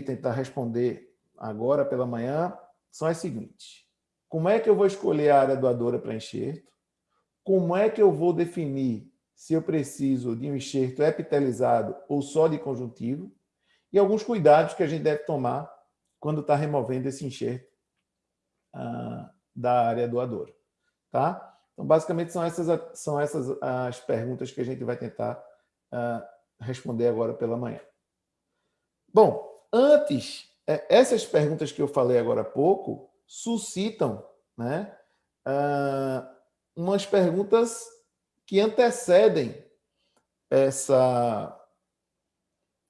tentar responder agora pela manhã são as seguintes. Como é que eu vou escolher a área doadora para enxerto? Como é que eu vou definir se eu preciso de um enxerto epitelizado ou só de conjuntivo? E alguns cuidados que a gente deve tomar quando está removendo esse enxerto ah, da área doadora. Tá? Então, basicamente, são essas, são essas as perguntas que a gente vai tentar ah, responder agora pela manhã. Bom, antes, é, essas perguntas que eu falei agora há pouco suscitam né, uh, umas perguntas que antecedem essa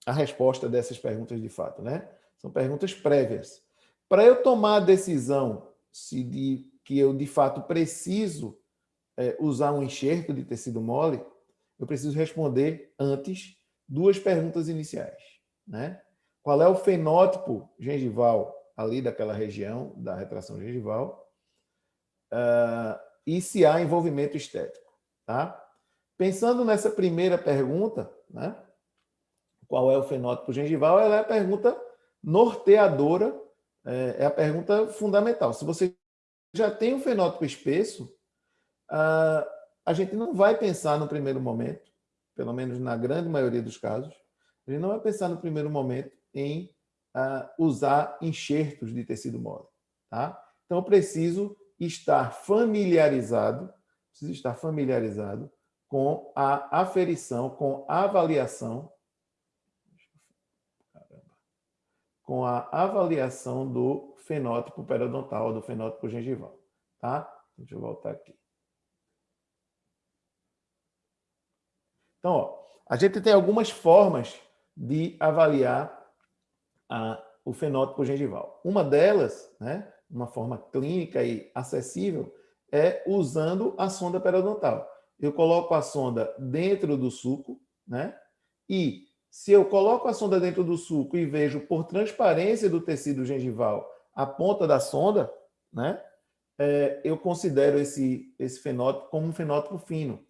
a resposta dessas perguntas de fato, né? São perguntas prévias. Para eu tomar a decisão se de, que eu de fato preciso é, usar um enxerto de tecido mole, eu preciso responder antes duas perguntas iniciais, né? Qual é o fenótipo gengival ali daquela região da retração gengival? Uh, e se há envolvimento estético, tá? Pensando nessa primeira pergunta, né? Qual é o fenótipo gengival? Ela é a pergunta norteadora, é, é a pergunta fundamental. Se você já tem um fenótipo espesso, uh, a gente não vai pensar no primeiro momento, pelo menos na grande maioria dos casos, a gente não vai pensar no primeiro momento em uh, usar enxertos de tecido mole. Tá? Então, eu preciso estar familiarizado, preciso estar familiarizado com a aferição, com a avaliação, com a avaliação do fenótipo periodontal, do fenótipo gengival. Tá? Deixa eu voltar aqui. Então, ó, a gente tem algumas formas de avaliar a, o fenótipo gengival. Uma delas, né, uma forma clínica e acessível, é usando a sonda periodontal. Eu coloco a sonda dentro do suco, né? E se eu coloco a sonda dentro do suco e vejo por transparência do tecido gengival a ponta da sonda, né? É, eu considero esse, esse fenótipo como um fenótipo fino.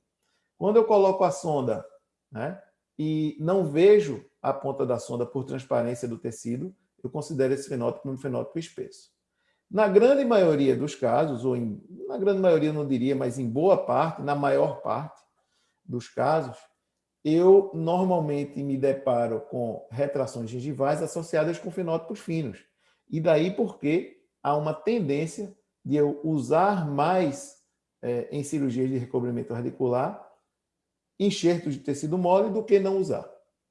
Quando eu coloco a sonda né, e não vejo a ponta da sonda por transparência do tecido, eu considero esse fenótipo um fenótipo espesso. Na grande maioria dos casos, ou em, na grande maioria não diria, mas em boa parte, na maior parte dos casos, eu normalmente me deparo com retrações gengivais associadas com fenótipos finos. E daí porque há uma tendência de eu usar mais é, em cirurgias de recobrimento radicular enxertos de tecido mole do que não usar.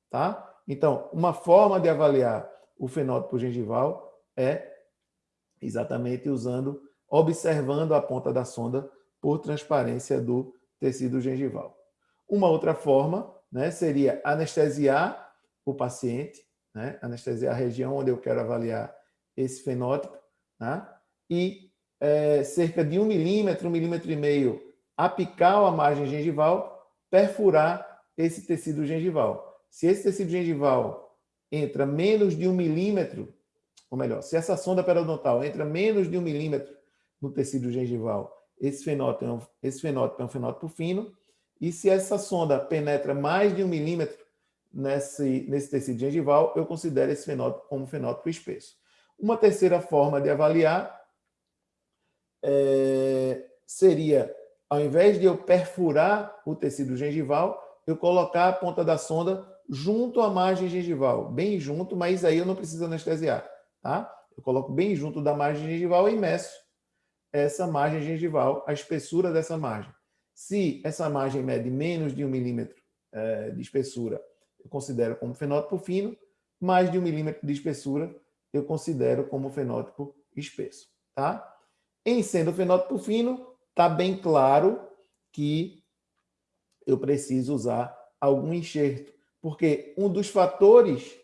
Tá? Então, uma forma de avaliar o fenótipo gengival é exatamente usando, observando a ponta da sonda por transparência do tecido gengival. Uma outra forma né, seria anestesiar o paciente, né, anestesiar a região onde eu quero avaliar esse fenótipo, né, e é, cerca de um milímetro, um milímetro e meio, apical a margem gengival, perfurar esse tecido gengival. Se esse tecido gengival entra menos de um milímetro, ou melhor, se essa sonda periodontal entra menos de um milímetro no tecido gengival, esse fenótipo, é um, esse fenótipo é um fenótipo fino, e se essa sonda penetra mais de um milímetro nesse, nesse tecido gengival, eu considero esse fenótipo como fenótipo espesso. Uma terceira forma de avaliar é, seria, ao invés de eu perfurar o tecido gengival, eu colocar a ponta da sonda junto à margem gengival, bem junto, mas aí eu não preciso anestesiar, tá? Eu coloco bem junto da margem gengival e meço essa margem gengival, a espessura dessa margem. Se essa margem mede menos de um milímetro é, de espessura, eu considero como fenótipo fino, mais de um milímetro de espessura, eu considero como fenótipo espesso, tá? Em sendo fenótipo fino, está bem claro que eu preciso usar algum enxerto porque um dos fatores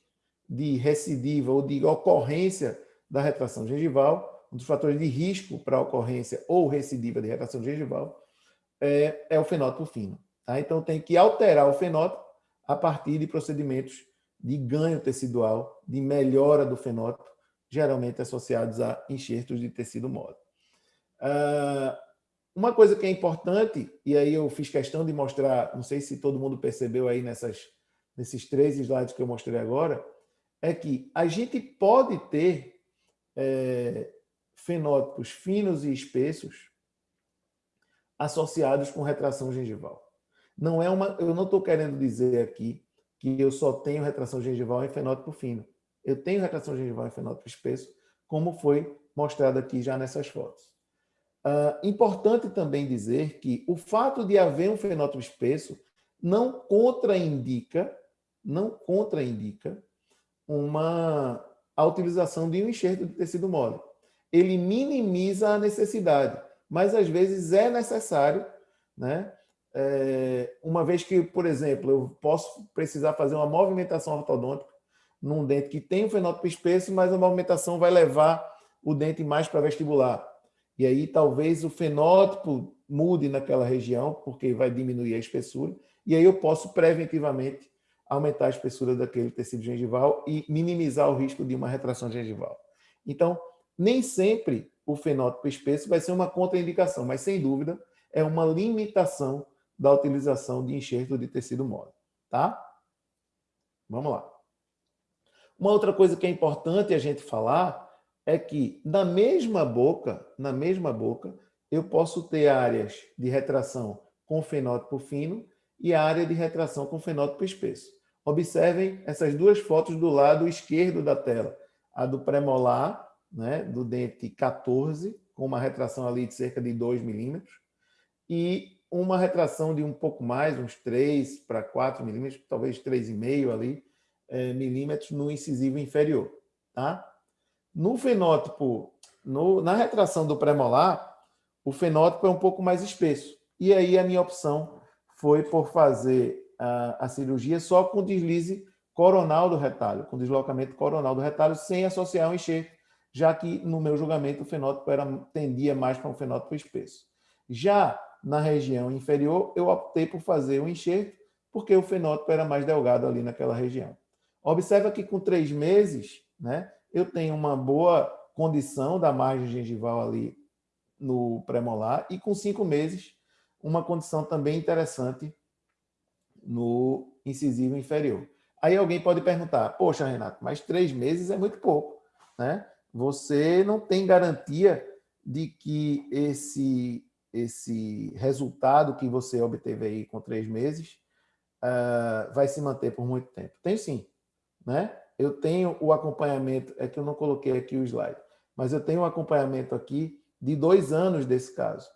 de recidiva ou de ocorrência da retração gengival, um dos fatores de risco para a ocorrência ou recidiva de retração gengival, é, é o fenótipo fino. Tá? Então, tem que alterar o fenótipo a partir de procedimentos de ganho tecidual, de melhora do fenótipo, geralmente associados a enxertos de tecido mole. Uh, uma coisa que é importante, e aí eu fiz questão de mostrar, não sei se todo mundo percebeu aí nessas nesses três slides que eu mostrei agora, é que a gente pode ter é, fenótipos finos e espessos associados com retração gengival. Não é uma, eu não estou querendo dizer aqui que eu só tenho retração gengival em fenótipo fino. Eu tenho retração gengival em fenótipo espesso, como foi mostrado aqui já nessas fotos. Uh, importante também dizer que o fato de haver um fenótipo espesso não contraindica, não contraindica uma, a utilização de um enxerto de tecido mole. Ele minimiza a necessidade, mas às vezes é necessário, né? É, uma vez que, por exemplo, eu posso precisar fazer uma movimentação ortodôntica num dente que tem um fenótipo espesso, mas a movimentação vai levar o dente mais para vestibular. E aí talvez o fenótipo mude naquela região, porque vai diminuir a espessura, e aí eu posso preventivamente aumentar a espessura daquele tecido gengival e minimizar o risco de uma retração gengival. Então, nem sempre o fenótipo espesso vai ser uma contraindicação, mas sem dúvida é uma limitação da utilização de enxerto de tecido mole, tá? Vamos lá. Uma outra coisa que é importante a gente falar é que na mesma boca, na mesma boca, eu posso ter áreas de retração com fenótipo fino e área de retração com fenótipo espesso. Observem essas duas fotos do lado esquerdo da tela. A do premolar, né, do dente 14, com uma retração ali de cerca de 2 milímetros, e uma retração de um pouco mais, uns 3 para 4 milímetros, talvez 3,5 ali, é, milímetros no incisivo inferior. Tá? No fenótipo, no, na retração do premolar, o fenótipo é um pouco mais espesso. E aí a minha opção foi por fazer a, a cirurgia só com deslize coronal do retalho, com deslocamento coronal do retalho, sem associar um enxerto, já que no meu julgamento o fenótipo era, tendia mais para um fenótipo espesso. Já na região inferior, eu optei por fazer um enxerto, porque o fenótipo era mais delgado ali naquela região. Observa que com três meses, né, eu tenho uma boa condição da margem gengival ali no premolar e com cinco meses, uma condição também interessante no incisivo inferior. Aí alguém pode perguntar, poxa, Renato, mas três meses é muito pouco, né? Você não tem garantia de que esse esse resultado que você obteve aí com três meses uh, vai se manter por muito tempo? Tenho sim. Né? Eu tenho o acompanhamento, é que eu não coloquei aqui o slide, mas eu tenho um acompanhamento aqui de dois anos desse caso.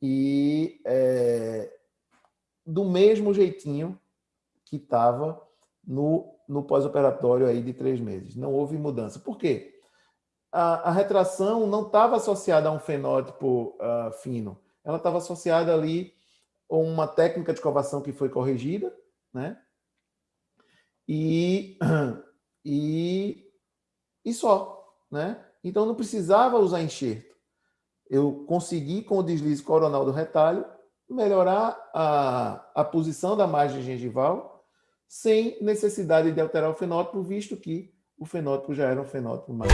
E é, do mesmo jeitinho que estava no, no pós-operatório aí de três meses. Não houve mudança. Por quê? A, a retração não estava associada a um fenótipo uh, fino ela estava associada ali a uma técnica de escovação que foi corrigida, né? E, e, e só, né? Então não precisava usar enxerto. Eu consegui, com o deslize coronal do retalho, melhorar a, a posição da margem gengival sem necessidade de alterar o fenótipo, visto que o fenótipo já era um fenótipo mais...